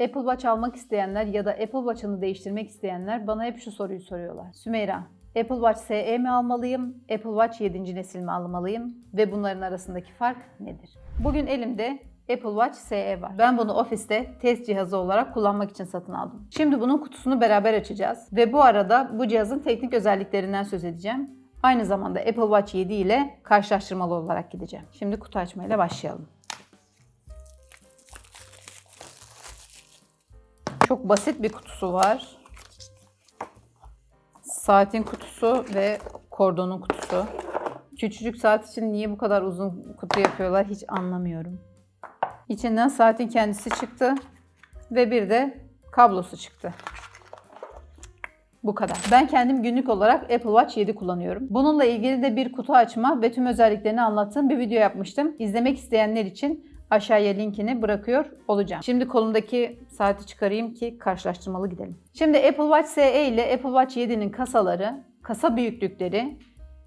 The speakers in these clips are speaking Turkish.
Apple Watch almak isteyenler ya da Apple Watch'ını değiştirmek isteyenler bana hep şu soruyu soruyorlar. Sümeyra, Apple Watch SE mi almalıyım, Apple Watch 7. nesil mi almalıyım ve bunların arasındaki fark nedir? Bugün elimde Apple Watch SE var. Ben bunu ofiste test cihazı olarak kullanmak için satın aldım. Şimdi bunun kutusunu beraber açacağız ve bu arada bu cihazın teknik özelliklerinden söz edeceğim. Aynı zamanda Apple Watch 7 ile karşılaştırmalı olarak gideceğim. Şimdi kutu açmayla başlayalım. Çok basit bir kutusu var. Saatin kutusu ve kordonun kutusu. Küçücük saat için niye bu kadar uzun kutu yapıyorlar hiç anlamıyorum. İçinden saatin kendisi çıktı ve bir de kablosu çıktı. Bu kadar. Ben kendim günlük olarak Apple Watch 7 kullanıyorum. Bununla ilgili de bir kutu açma ve tüm özelliklerini anlattığım bir video yapmıştım. İzlemek isteyenler için aşağıya linkini bırakıyor olacağım. Şimdi kolumdaki saati çıkarayım ki karşılaştırmalı gidelim. Şimdi Apple Watch SE ile Apple Watch 7'nin kasaları, kasa büyüklükleri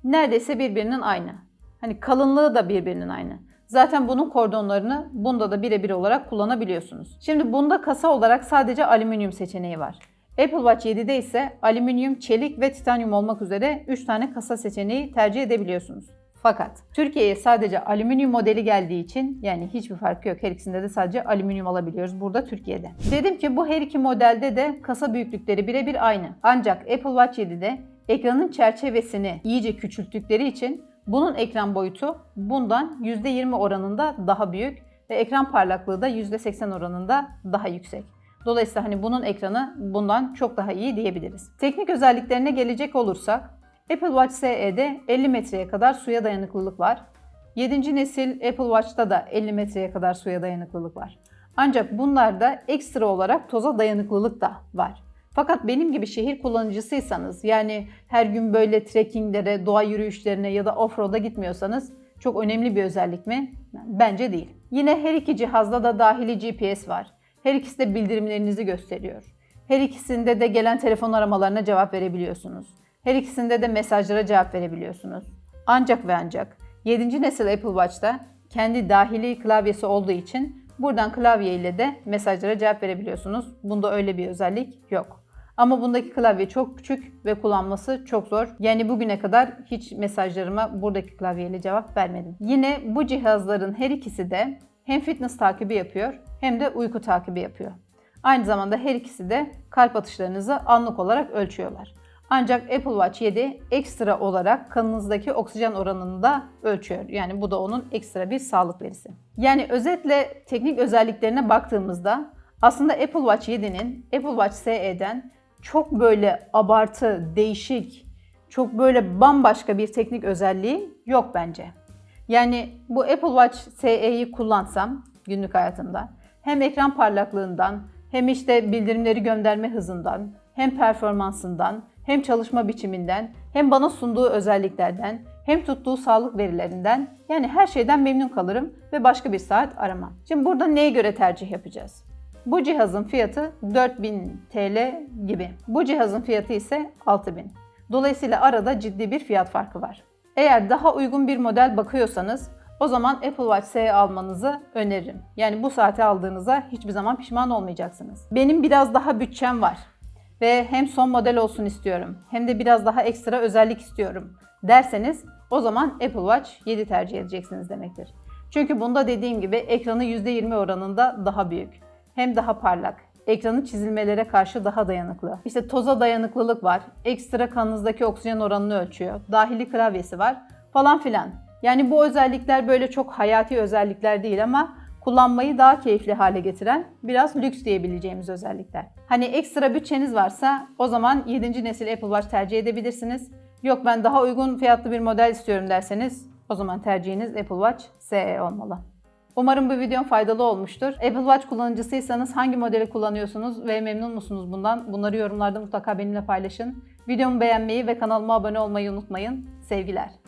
neredeyse birbirinin aynı. Hani kalınlığı da birbirinin aynı. Zaten bunun kordonlarını bunda da birebir olarak kullanabiliyorsunuz. Şimdi bunda kasa olarak sadece alüminyum seçeneği var. Apple Watch 7'de ise alüminyum, çelik ve titanyum olmak üzere 3 tane kasa seçeneği tercih edebiliyorsunuz. Fakat Türkiye'ye sadece alüminyum modeli geldiği için yani hiçbir farkı yok. Her ikisinde de sadece alüminyum alabiliyoruz burada Türkiye'de. Dedim ki bu her iki modelde de kasa büyüklükleri birebir aynı. Ancak Apple Watch 7'de ekranın çerçevesini iyice küçülttükleri için bunun ekran boyutu bundan %20 oranında daha büyük ve ekran parlaklığı da %80 oranında daha yüksek. Dolayısıyla hani bunun ekranı bundan çok daha iyi diyebiliriz. Teknik özelliklerine gelecek olursak Apple Watch SE'de 50 metreye kadar suya dayanıklılık var. 7. nesil Apple Watch'ta da 50 metreye kadar suya dayanıklılık var. Ancak bunlarda ekstra olarak toza dayanıklılık da var. Fakat benim gibi şehir kullanıcısıysanız yani her gün böyle trekkinglere, doğa yürüyüşlerine ya da offroad'a gitmiyorsanız çok önemli bir özellik mi? Bence değil. Yine her iki cihazda da dahili GPS var. Her ikisi de bildirimlerinizi gösteriyor. Her ikisinde de gelen telefon aramalarına cevap verebiliyorsunuz. Her ikisinde de mesajlara cevap verebiliyorsunuz. Ancak ve ancak 7. nesil Apple Watch'ta kendi dahili klavyesi olduğu için buradan klavye ile de mesajlara cevap verebiliyorsunuz. Bunda öyle bir özellik yok. Ama bundaki klavye çok küçük ve kullanması çok zor. Yani bugüne kadar hiç mesajlarıma buradaki klavyeyle cevap vermedim. Yine bu cihazların her ikisi de hem fitness takibi yapıyor hem de uyku takibi yapıyor. Aynı zamanda her ikisi de kalp atışlarınızı anlık olarak ölçüyorlar. Ancak Apple Watch 7 ekstra olarak kanınızdaki oksijen oranını da ölçüyor. Yani bu da onun ekstra bir sağlık verisi. Yani özetle teknik özelliklerine baktığımızda aslında Apple Watch 7'nin Apple Watch SE'den çok böyle abartı, değişik, çok böyle bambaşka bir teknik özelliği yok bence. Yani bu Apple Watch SE'yi kullansam günlük hayatımda hem ekran parlaklığından hem işte bildirimleri gönderme hızından hem performansından hem çalışma biçiminden hem bana sunduğu özelliklerden hem tuttuğu sağlık verilerinden yani her şeyden memnun kalırım ve başka bir saat aramam. Şimdi burada neye göre tercih yapacağız? Bu cihazın fiyatı 4000 TL gibi. Bu cihazın fiyatı ise 6000. Dolayısıyla arada ciddi bir fiyat farkı var. Eğer daha uygun bir model bakıyorsanız o zaman Apple Watch SE almanızı öneririm. Yani bu saati aldığınızda hiçbir zaman pişman olmayacaksınız. Benim biraz daha bütçem var ve hem son model olsun istiyorum hem de biraz daha ekstra özellik istiyorum derseniz o zaman Apple Watch 7 tercih edeceksiniz demektir. Çünkü bunda dediğim gibi ekranı %20 oranında daha büyük. Hem daha parlak, ekranı çizilmelere karşı daha dayanıklı. İşte toza dayanıklılık var, ekstra kanınızdaki oksijen oranını ölçüyor, dahili klavyesi var falan filan. Yani bu özellikler böyle çok hayati özellikler değil ama kullanmayı daha keyifli hale getiren biraz lüks diyebileceğimiz özellikler. Hani ekstra bütçeniz varsa o zaman 7. nesil Apple Watch tercih edebilirsiniz. Yok ben daha uygun fiyatlı bir model istiyorum derseniz o zaman tercihiniz Apple Watch SE olmalı. Umarım bu videom faydalı olmuştur. Apple Watch kullanıcısıysanız hangi modeli kullanıyorsunuz ve memnun musunuz bundan? Bunları yorumlarda mutlaka benimle paylaşın. Videomu beğenmeyi ve kanalıma abone olmayı unutmayın. Sevgiler.